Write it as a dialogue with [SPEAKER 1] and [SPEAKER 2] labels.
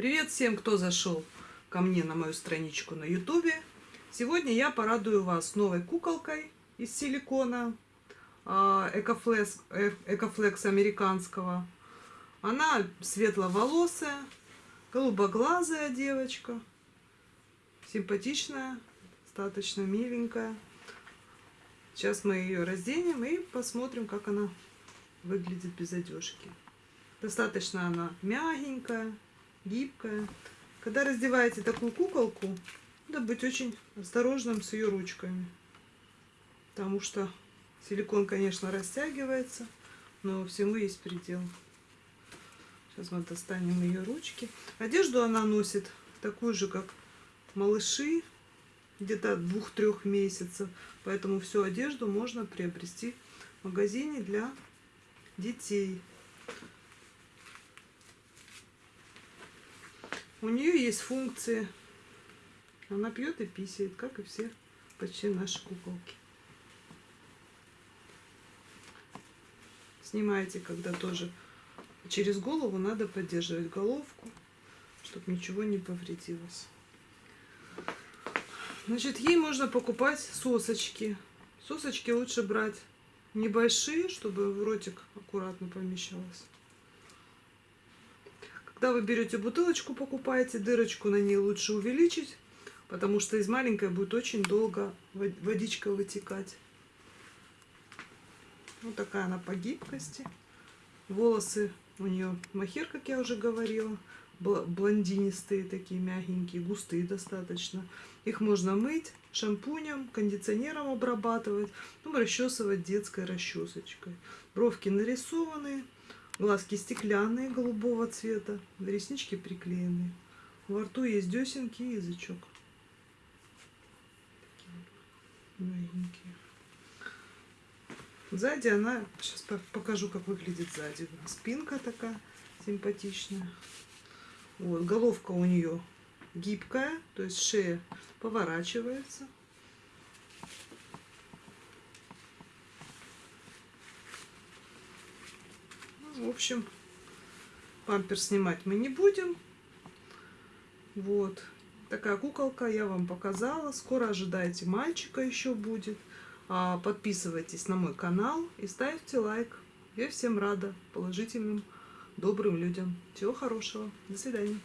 [SPEAKER 1] Привет всем, кто зашел ко мне на мою страничку на ютубе. Сегодня я порадую вас новой куколкой из силикона Экофлекс, Экофлекс американского. Она светловолосая, голубоглазая девочка, симпатичная, достаточно миленькая. Сейчас мы ее разденем и посмотрим, как она выглядит без одежки. Достаточно она мягенькая, гибкая. Когда раздеваете такую куколку, надо быть очень осторожным с ее ручками. Потому что силикон, конечно, растягивается, но всему есть предел. Сейчас мы достанем ее ручки. Одежду она носит такую же, как малыши, где-то двух-трех месяцев. Поэтому всю одежду можно приобрести в магазине для детей. У нее есть функции. Она пьет и писает, как и все почти наши куколки. Снимаете, когда тоже через голову надо поддерживать головку, чтобы ничего не повредилось. Значит, ей можно покупать сосочки. Сосочки лучше брать небольшие, чтобы в ротик аккуратно помещалось. Когда вы берете бутылочку, покупаете, дырочку на ней лучше увеличить, потому что из маленькой будет очень долго водичка вытекать. Вот такая она по гибкости. Волосы у нее махер, как я уже говорила, блондинистые такие, мягенькие, густые достаточно. Их можно мыть шампунем, кондиционером обрабатывать, ну, расчесывать детской расчесочкой. Бровки нарисованные. Глазки стеклянные, голубого цвета. Реснички приклеенные. Во рту есть десенки и язычок. Маленькие. Сзади она... Сейчас покажу, как выглядит сзади. Спинка такая симпатичная. Вот, головка у нее гибкая, то есть шея поворачивается. В общем, пампер снимать мы не будем. Вот. Такая куколка я вам показала. Скоро ожидайте мальчика еще будет. А, подписывайтесь на мой канал и ставьте лайк. Я всем рада положительным, добрым людям. Всего хорошего. До свидания.